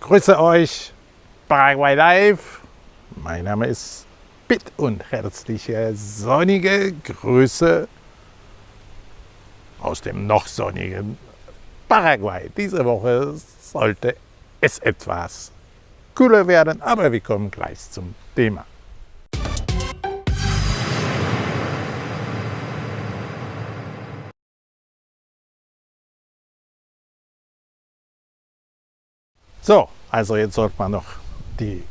Grüße euch, Paraguay Live. Mein Name ist Pitt und herzliche sonnige Grüße aus dem noch sonnigen Paraguay. Diese Woche sollte es etwas kühler werden, aber wir kommen gleich zum Thema. So, also jetzt sollte man noch die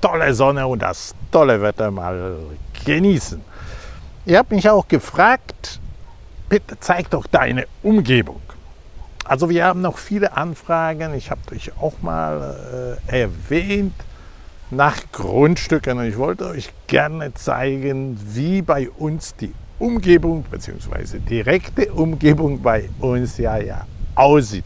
tolle Sonne und das tolle Wetter mal genießen. Ihr habt mich auch gefragt, bitte zeig doch deine Umgebung. Also wir haben noch viele Anfragen, ich habe euch auch mal äh, erwähnt, nach Grundstücken und ich wollte euch gerne zeigen, wie bei uns die Umgebung bzw. direkte Umgebung bei uns ja, ja aussieht.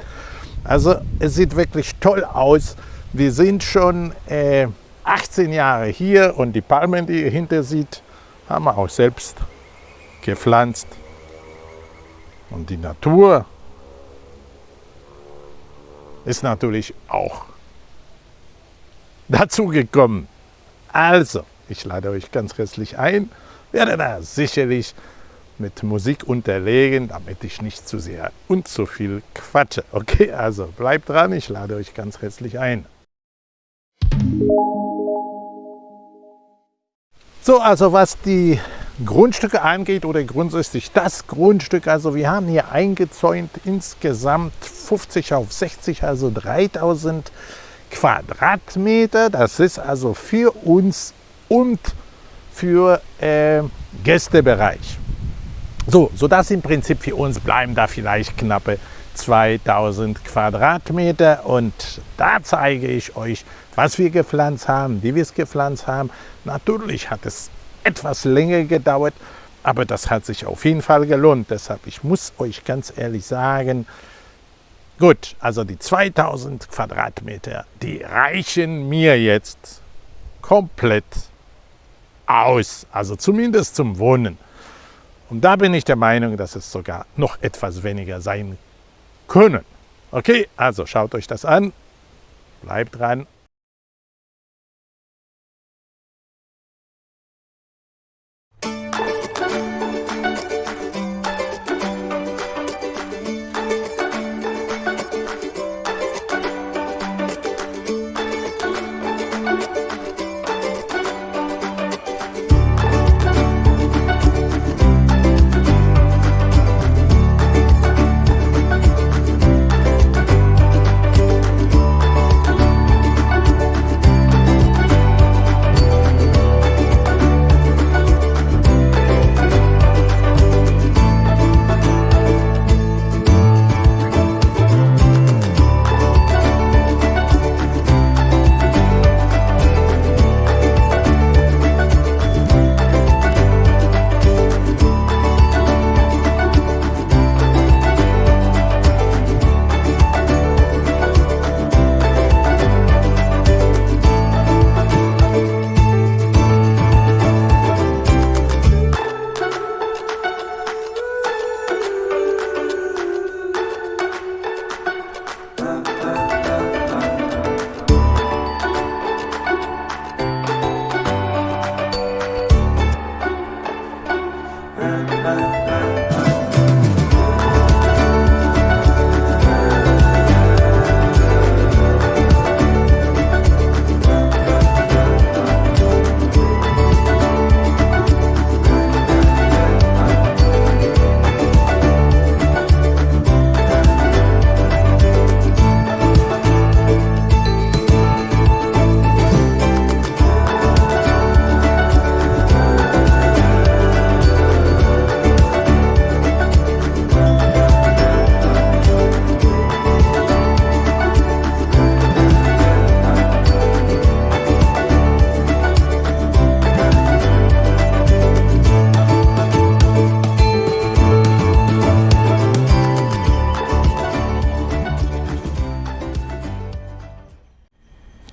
Also es sieht wirklich toll aus. Wir sind schon äh, 18 Jahre hier und die Palmen, die ihr hinter sieht, haben wir auch selbst gepflanzt. Und die Natur ist natürlich auch dazu gekommen. Also, ich lade euch ganz herzlich ein, werde da sicherlich mit Musik unterlegen, damit ich nicht zu sehr und zu viel quatsche. Okay, also bleibt dran, ich lade euch ganz herzlich ein. So, also was die Grundstücke angeht oder grundsätzlich das Grundstück, also wir haben hier eingezäunt insgesamt 50 auf 60, also 3000 Quadratmeter. Das ist also für uns und für äh, Gästebereich. So, sodass im Prinzip für uns bleiben da vielleicht knappe 2000 Quadratmeter und da zeige ich euch, was wir gepflanzt haben, wie wir es gepflanzt haben. Natürlich hat es etwas länger gedauert, aber das hat sich auf jeden Fall gelohnt. Deshalb, ich muss euch ganz ehrlich sagen, gut, also die 2000 Quadratmeter, die reichen mir jetzt komplett aus, also zumindest zum Wohnen. Und da bin ich der Meinung, dass es sogar noch etwas weniger sein können. Okay, also schaut euch das an, bleibt dran.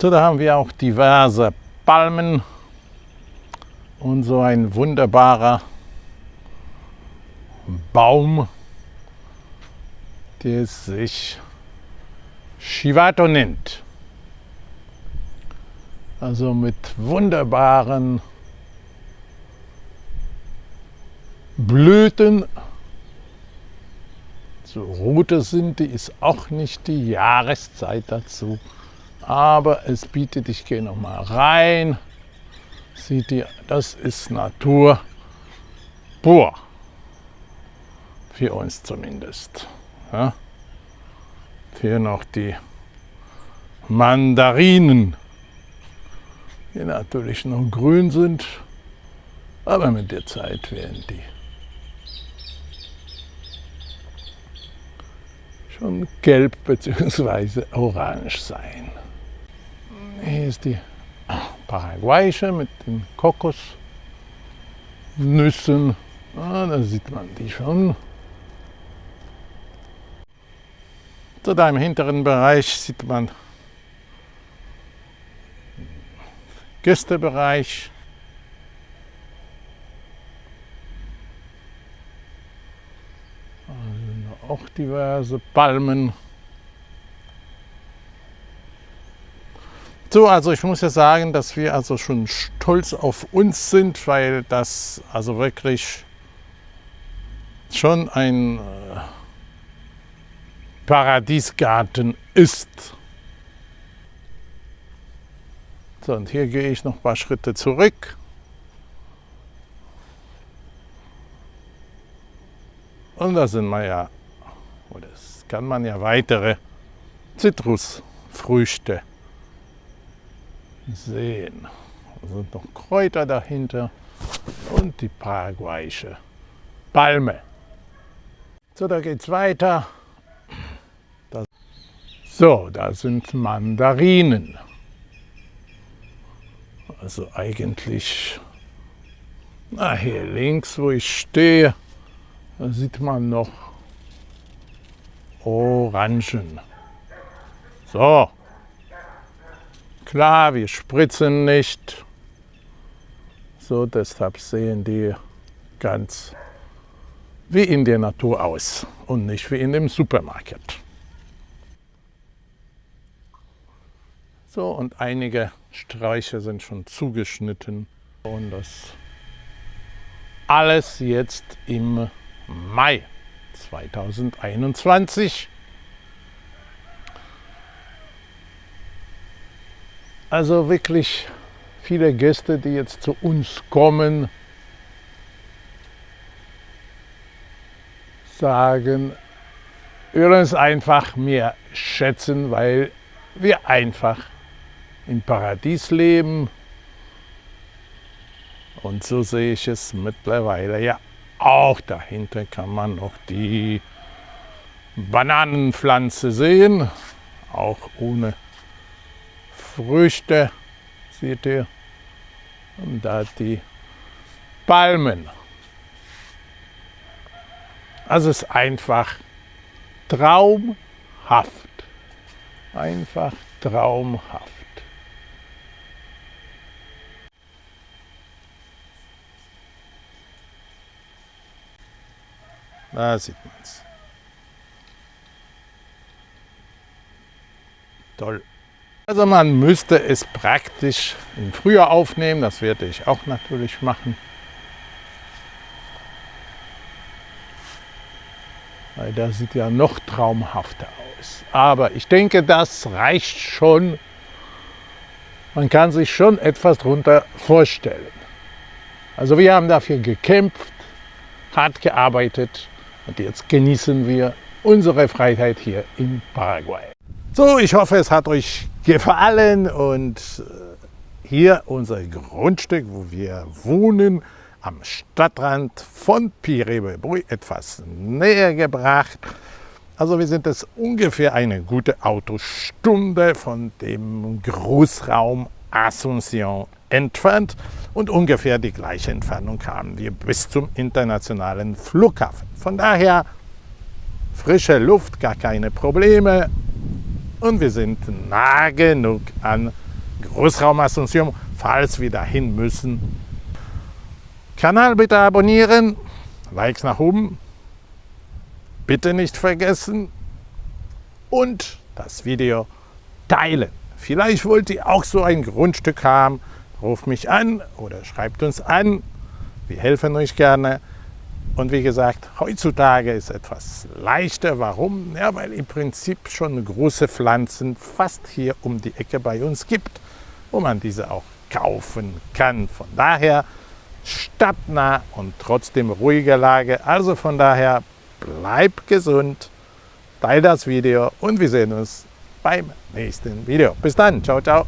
So, da haben wir auch diverse Palmen und so ein wunderbarer Baum, der sich Chivato nennt. Also mit wunderbaren Blüten. So rote sind die, ist auch nicht die Jahreszeit dazu. Aber es bietet, ich gehe noch mal rein. Sieht ihr, das ist Natur pur. Für uns zumindest. Ja. Hier noch die Mandarinen, die natürlich noch grün sind, aber mit der Zeit werden die schon gelb bzw. orange sein. Hier ist die paraguayische mit den Kokosnüssen. Ah, da sieht man die schon. So da im hinteren Bereich sieht man Gästebereich. Also auch diverse Palmen. So, also ich muss ja sagen, dass wir also schon stolz auf uns sind, weil das also wirklich schon ein äh, Paradiesgarten ist. So, und hier gehe ich noch ein paar Schritte zurück. Und da sind wir ja, oder das kann man ja weitere Zitrusfrüchte sehen. Da sind noch Kräuter dahinter und die paraguayische Palme. So, da geht es weiter. Das so, da sind Mandarinen. Also eigentlich, na hier links, wo ich stehe, da sieht man noch Orangen. So, Klar, wir spritzen nicht. So, deshalb sehen die ganz wie in der Natur aus und nicht wie in dem Supermarkt. So, und einige Sträucher sind schon zugeschnitten und das alles jetzt im Mai 2021. Also wirklich viele Gäste, die jetzt zu uns kommen, sagen, wir uns einfach mehr schätzen, weil wir einfach im Paradies leben. Und so sehe ich es mittlerweile ja auch. Dahinter kann man noch die Bananenpflanze sehen, auch ohne Früchte, seht ihr. Und da die Palmen. Also es ist einfach traumhaft. Einfach traumhaft. Da sieht man es. Toll. Also man müsste es praktisch im Frühjahr aufnehmen, das werde ich auch natürlich machen. Weil das sieht ja noch traumhafter aus. Aber ich denke, das reicht schon. Man kann sich schon etwas darunter vorstellen. Also wir haben dafür gekämpft, hart gearbeitet und jetzt genießen wir unsere Freiheit hier in Paraguay. So, ich hoffe, es hat euch gefallen und äh, hier unser Grundstück, wo wir wohnen, am Stadtrand von Pirebebui etwas näher gebracht. Also wir sind jetzt ungefähr eine gute Autostunde von dem Großraum Asunción entfernt und ungefähr die gleiche Entfernung haben wir bis zum internationalen Flughafen. Von daher frische Luft, gar keine Probleme, und wir sind nah genug an Großraum Asunción, falls wir dahin müssen. Kanal bitte abonnieren, Likes nach oben, bitte nicht vergessen und das Video teilen. Vielleicht wollt ihr auch so ein Grundstück haben. Ruft mich an oder schreibt uns an. Wir helfen euch gerne. Und wie gesagt, heutzutage ist etwas leichter. Warum? Ja, weil im Prinzip schon große Pflanzen fast hier um die Ecke bei uns gibt, wo man diese auch kaufen kann. Von daher stadtnah und trotzdem ruhige Lage. Also von daher bleibt gesund, teilt das Video und wir sehen uns beim nächsten Video. Bis dann, ciao, ciao.